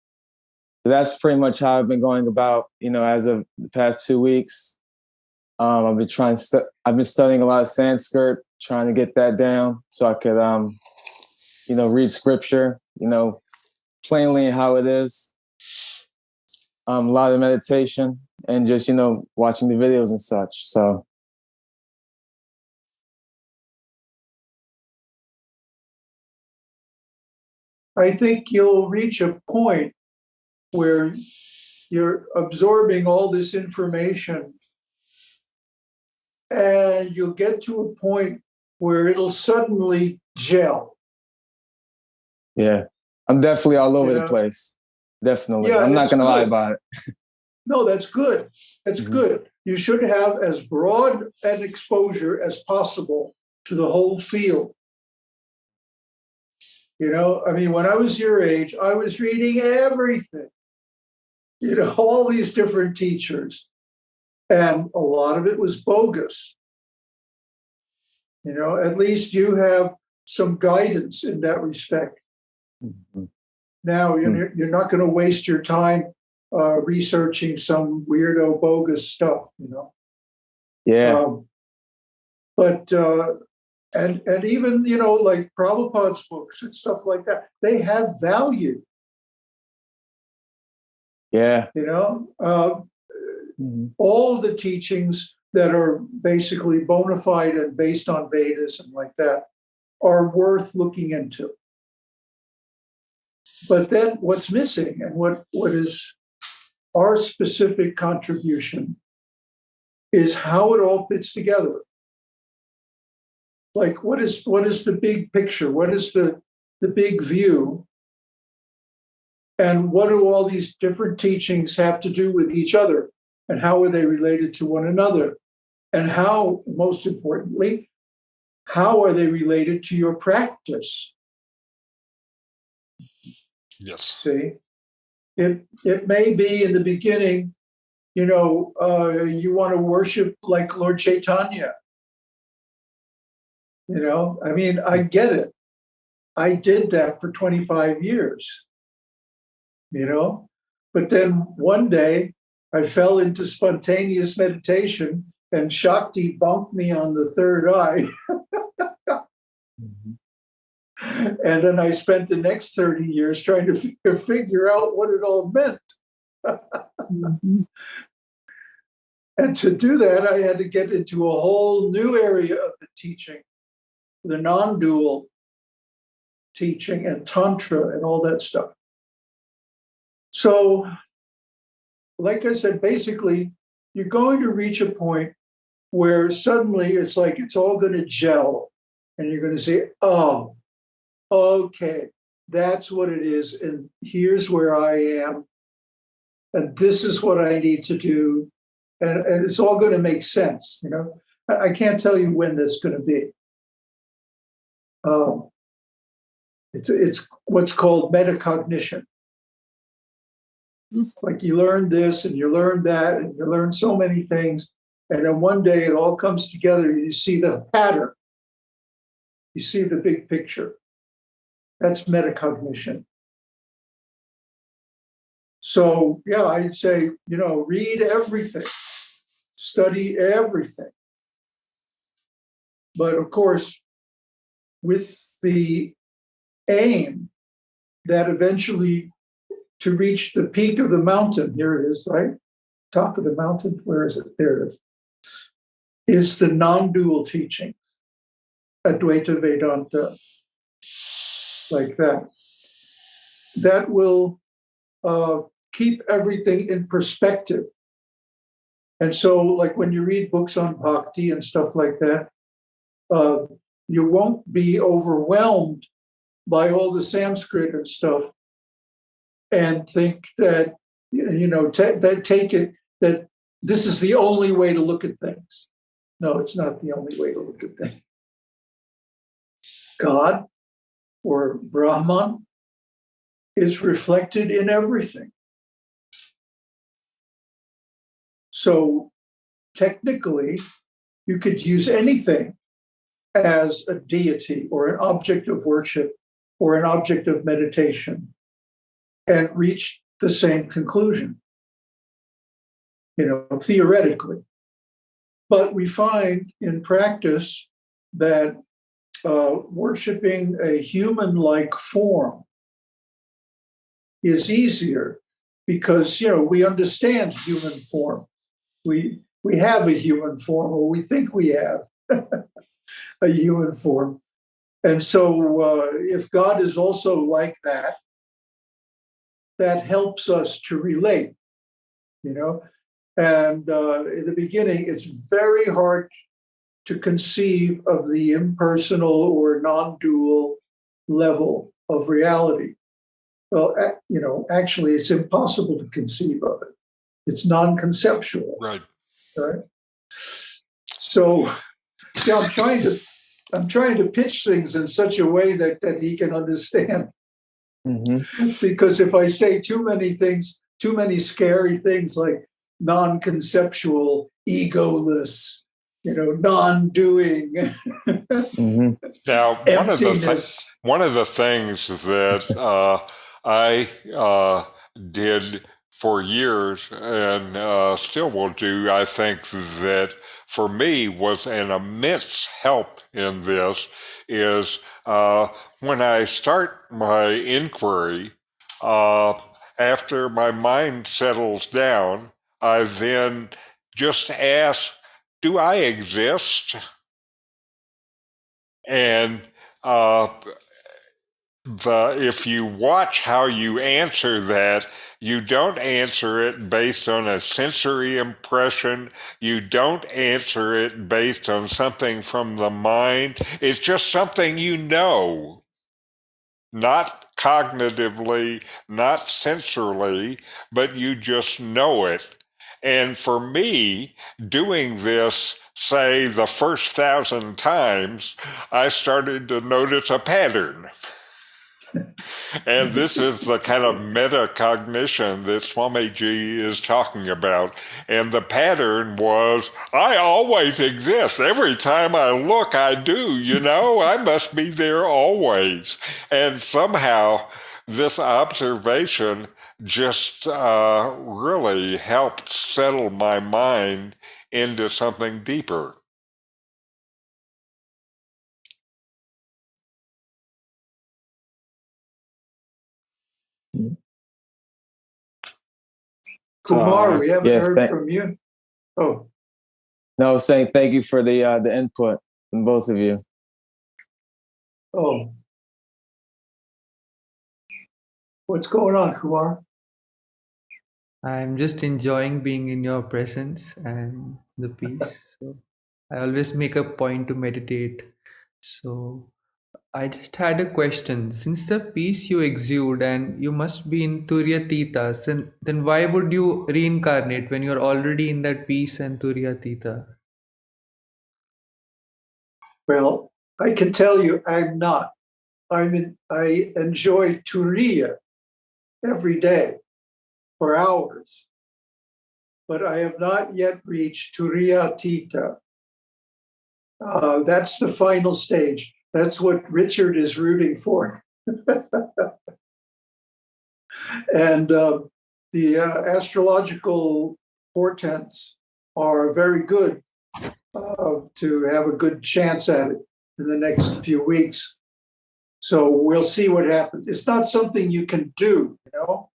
So that's pretty much how i've been going about you know as of the past two weeks. Um i've been trying i've been studying a lot of sanskrit trying to get that down so i could um you know read scripture you know plainly how it is. Um a lot of meditation and just you know watching the videos and such. So I think you'll reach a point where you're absorbing all this information and you'll get to a point where it'll suddenly gel. Yeah, I'm definitely all over You the place. Definitely, Yeah, I'm not gonna lie about it. No, that's good. That's Mhm. good. You should have as broad an exposure as possible to the whole field. You know, I mean, when I was your age, I was reading everything. You know, all these different teachers. And a lot of it was bogus. You know, at least you have some guidance in that respect. Now, Hmm. you're, you're not going to waste your time uh, researching some weirdo bogus stuff, you know. Yeah, Um, but uh, and and even you know like Prabhupada's books and stuff like that, they have value. yeah. You know, uh, Mhm. all the teachings that are basically bona fide and based on Vedas and like that are worth looking into. But then what's missing and what, what is our specific contribution is how it all fits together. Like what is what is the big picture? What is the the big view? And what do all these different teachings have to do with each other? And how are they related to one another? And how, most importantly, how are they related to your practice? Yes. See, it it may be in the beginning, you know, uh, you want to worship like Lord Chaitanya. You know, I mean, I get it. I did that for 25 years. You know, but then one day I fell into spontaneous meditation and Shakti bumped me on the third eye. Mhm. And then I spent the next 30 years trying to figure out what it all meant. Mhm. And to do that, I had to get into a whole new area of the teaching, the non dual teaching and Tantra and all that stuff. So, like I said, basically, you're going to reach a point where suddenly it's like it's all going to gel. And you're going to say, oh, okay, that's what it is. And here's where I am. And this is what I need to do and, and it's all going to make sense. You know, I, I can't tell you when that's going to be. Um, It's, it's what's called metacognition. Like you learn this and you learn that and you learn so many things. And then one day it all comes together. and You see the pattern. You see the big picture. That's metacognition. So, yeah, I'd say, you know, read everything, study everything. But of course, with the aim that eventually to reach the peak of the mountain, here it is, right? Top of the mountain, where is it? There it is. Is the non dual teaching, Advaita Vedanta, like that. That will uh, keep everything in perspective. And so, like when you read books on bhakti and stuff like that, uh, you won't be overwhelmed by all the Sanskrit and stuff and think that, you know, that take it that this is the only way to look at things. No, it's not the only way to look at things. God or Brahman is reflected in everything. So technically, you could use anything as a deity or an object of worship or an object of meditation and reach the same conclusion, you know, theoretically. But we find in practice that uh, worshiping a human like form is easier because you know we understand human form we we have a human form or we think we have a human form. And so uh, if god is also like that that helps us to relate you know? And uh, in the beginning it's very hard to conceive of the impersonal or non-dual level of reality. Well you know actually it's impossible to conceive of it. It's non-conceptual. Right. right? So yeah i'm trying to i'm trying to pitch things in such a way that that he can understand. Hmm because if i say too many things too many scary things like non-conceptual egoless you know non-doing hmm Now, one of the th- one of the things that uh, I uh, did for years and uh, still will do, I think that for me was an immense help in this is uh, when I start my inquiry, uh, after my mind settles down, I then just ask, do I exist? And uh, the if you watch how you answer that, you don't answer it based on a sensory impression. You don't answer it based on something from the mind. It's just something you know, not cognitively, not sensorily, but you just know it. And for me, doing this, say, the first thousand times, I started to notice a pattern. and this is the kind of metacognition that Swamiji is talking about. And the pattern was I always exist. Every time I look, I do, you know, I must be there always. And somehow, this observation just uh, really helped settle my mind into something deeper. Kumar we haven't Yes, heard thank- from you oh No, saying thank you for the uh, the input from both of you. oh what's going on kumar I'm just enjoying being in your presence and the peace. So I always make a point to meditate. So I just had a question. Since the peace you exude and you must be in Turiyatita, then, then why would you reincarnate when you're already in that peace and Turiyatita? well i can tell you i'm not I'm in, I enjoy Turiya every day for hours, but I have not yet reached Turiyatita. Uh, that's the final stage. That's what Richard is rooting for. and uh, the uh, astrological portents are very good uh, to have a good chance at it in the next few weeks. So we'll see what happens. It's not something you can do, you know.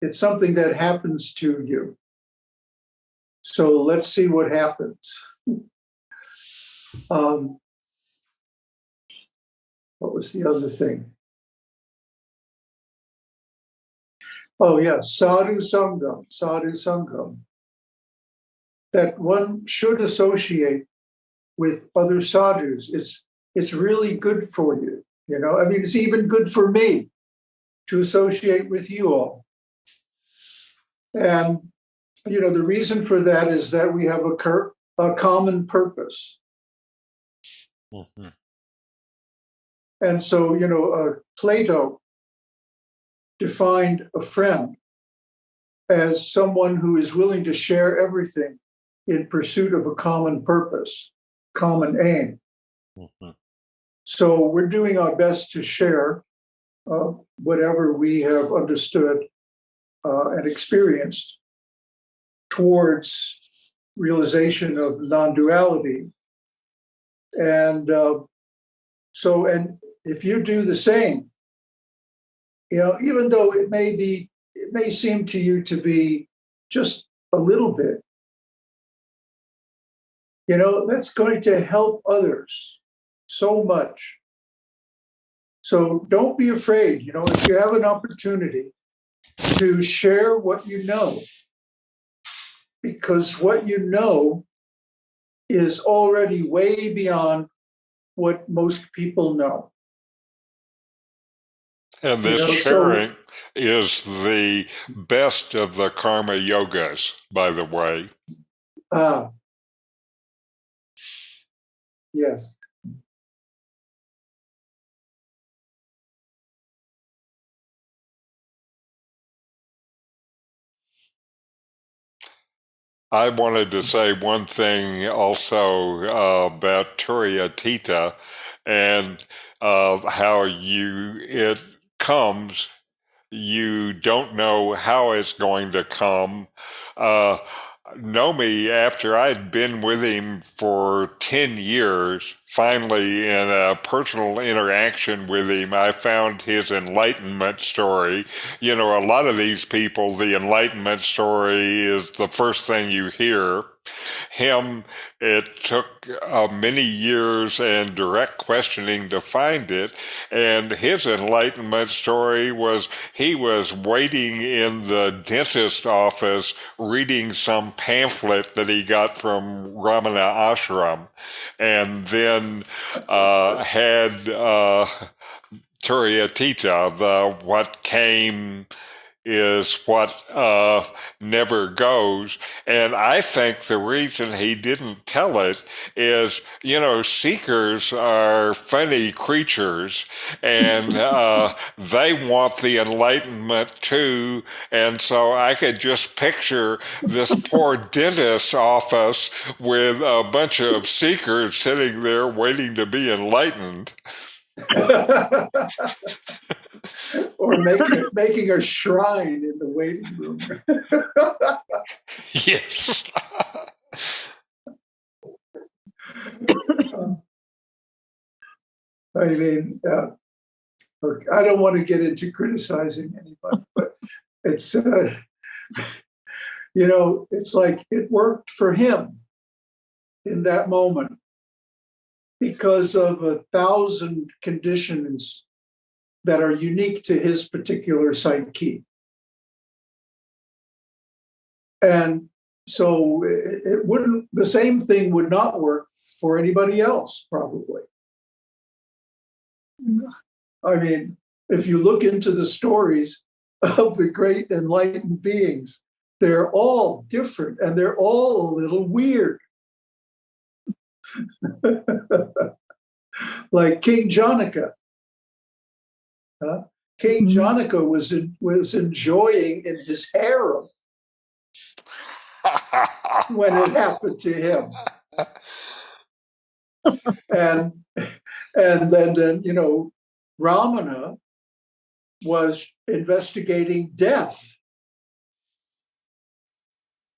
It's something that happens to you. So let's see what happens. Um, what was the other thing? Oh, yeah, sadhu sangam, sadhu sangam. That one should associate with other sadhus. It's it's really good for you. You know, I mean, it's even good for me to associate with you all. And you know, the reason for that is that we have a, cur- a common purpose. Mm-hmm. And so, you know, uh, Plato defined a friend as someone who is willing to share everything in pursuit of a common purpose, common aim. Mm-hmm. So we're doing our best to share uh, whatever we have understood uh, and experienced towards realization of non-duality. And uh, so, and if you do the same, you know, even though it may be, it may seem to you to be just a little bit, you know, that's going to help others so much. So don't be afraid, you know, if you have an opportunity to share what you know, because what you know is already way beyond what most people know. And You this know, so- sharing is the best of the karma yogas, by the way. Ah. Yes. I wanted to say one thing also uh, about Turiyatita and uh, how you it comes. You don't know how it's going to come. Uh, Nome, after I'd been with him for 10 years, finally, in a personal interaction with him, I found his enlightenment story. You know, a lot of these people, the enlightenment story is the first thing you hear. Him, it took uh, many years and direct questioning to find it. And his enlightenment story was he was waiting in the dentist office reading some pamphlet that he got from Ramana Ashram and then uh, had uh, Turiyatita, the what came is what uh, never goes. And I think the reason he didn't tell it is, you know, seekers are funny creatures and uh, they want the enlightenment too. And so I could just picture this poor dentist's office with a bunch of seekers sitting there waiting to be enlightened. or making making a shrine in the waiting room. Yes. I mean, uh, look, I don't want to get into criticizing anyone, but it's, uh, you know, it's like it worked for him in that moment because of a thousand conditions that are unique to his particular psyche. And so it, wouldn't, the same thing would not work for anybody else, probably. I mean, if you look into the stories of the great enlightened beings, they're all different and they're all a little weird. like King Janaka. Uh, King Mhm. Janaka was in, was enjoying in his harem when it happened to him. and and then, then you know ramana was investigating death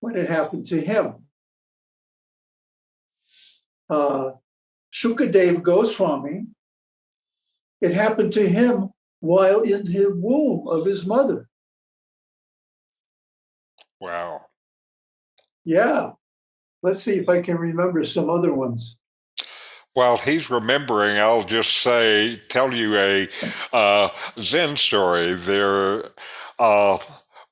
when it happened to him uh, Shukadev Goswami, it happened to him while in the womb of his mother. wow. Yeah. Let's see if I can remember some other ones. While he's remembering, I'll just say, tell you a uh, Zen story. There uh,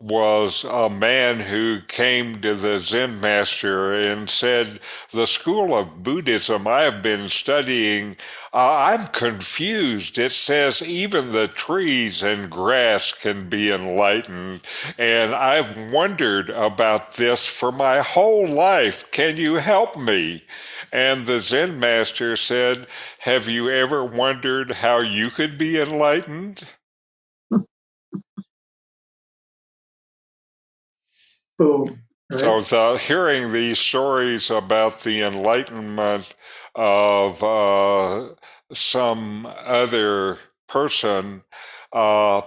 was a man who came to the Zen master and said, The school of Buddhism I have been studying, uh, I'm confused. It says even the trees and grass can be enlightened. And I've wondered about this for my whole life. Can you help me? And the Zen master said, Have you ever wondered how you could be enlightened? Boom. Right? So, hearing these stories about the enlightenment of uh, some other person uh,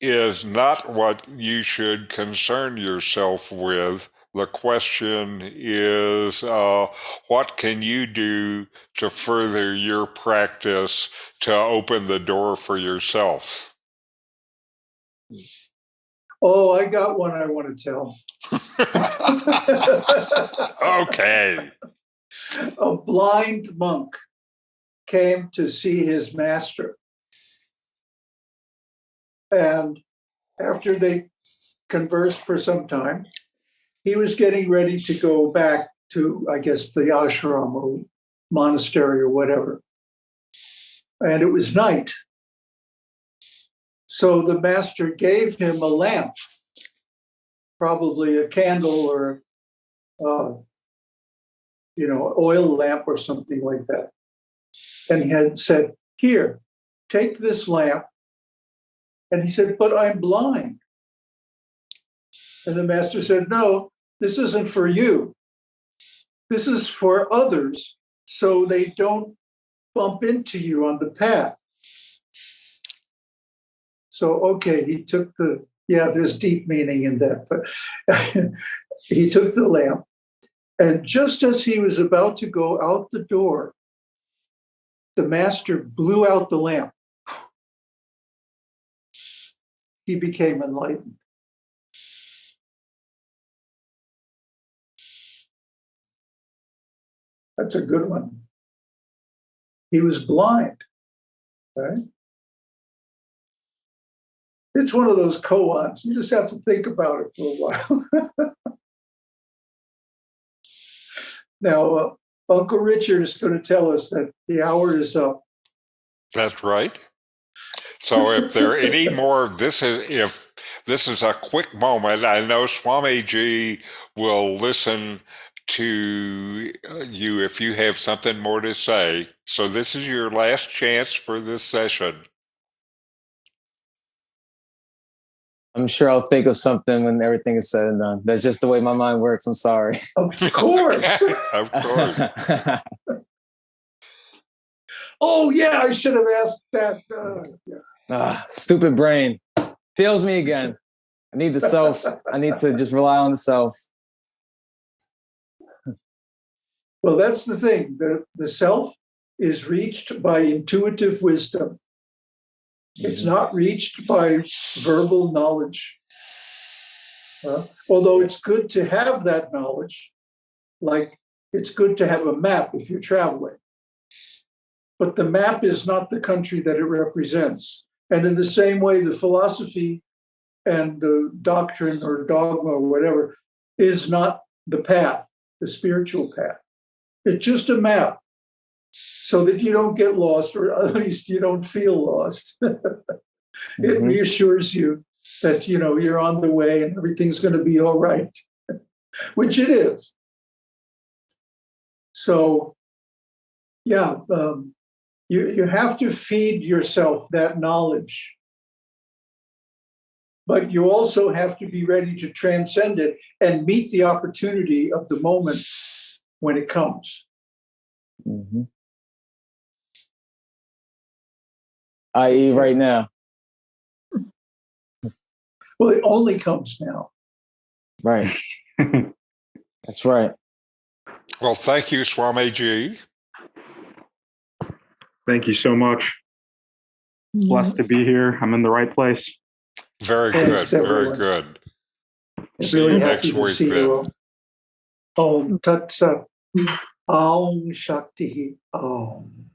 is not what you should concern yourself with. The question is, uh, what can you do to further your practice to open the door for yourself? Oh, I got one I want to tell. okay. A blind monk came to see his master. And after they conversed for some time, he was getting ready to go back to, I guess, the ashram or monastery or whatever. And it was night. So the master gave him a lamp, probably a candle or, uh, you know, oil lamp or something like that. And he had said, Here, take this lamp. And he said, But I'm blind. And the master said, No, this isn't for you. This is for others so they don't bump into you on the path. So, okay, he took the, yeah, there's deep meaning in that, but he took the lamp. And just as he was about to go out the door, the master blew out the lamp. He became enlightened. That's a good one. He was blind, right? It's one of those koans. You just have to think about it for a while. now, uh, Uncle Richard is going to tell us that the hour is up. That's right. So if there are any more, this is if this is a quick moment. I know Swamiji will listen to you if you have something more to say. So this is your last chance for this session. I'm sure I'll think of something when everything is said and done. That's just the way my mind works. I'm sorry. Of course. of course. oh, yeah, I should have asked that. Uh, yeah. ah, stupid brain. Fails me again. I need the self. I need to just rely on the self. Well, that's the thing. The, the self is reached by intuitive wisdom. It's not reached by verbal knowledge. Uh, although it's good to have that knowledge, like it's good to have a map if you're traveling. But the map is not the country that it represents. And in the same way, the philosophy and the doctrine or dogma or whatever is not the path, the spiritual path. It's just a map so that you don't get lost, or at least you don't feel lost. it Mhm. reassures you that you know you're on the way and everything's going to be all right, which it is. So, yeah, um, You, you have to feed yourself that knowledge. But you also have to be ready to transcend it and meet the opportunity of the moment when it comes. hmm I.e., right now. Well, it only comes now. Right. That's right. Well, thank you, Swamiji. Thank you so much. Blessed to be here. I'm in the right place. Very good. Thanks, Very good. It's See you really next happy to week see then. you all. Om Tat Sat. Aum Shakti. Om.